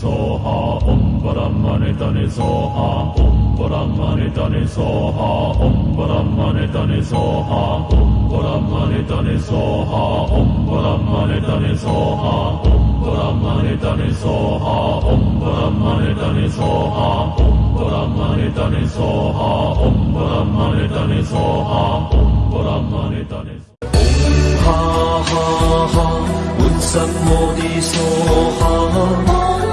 soha om bara mani tani soha om Brahmani Dani Soha Om Brahmani Dani Soha Om Brahmani Dani Soha Om Brahmani Dani Soha Om Brahmani Dani Soha Om Brahmani Dani Soha Om Brahmani Dani Soha Om Brahmani Dani Soha Om Brahmani Dani Soha. Dani Soha Om Brahmani Dani Soha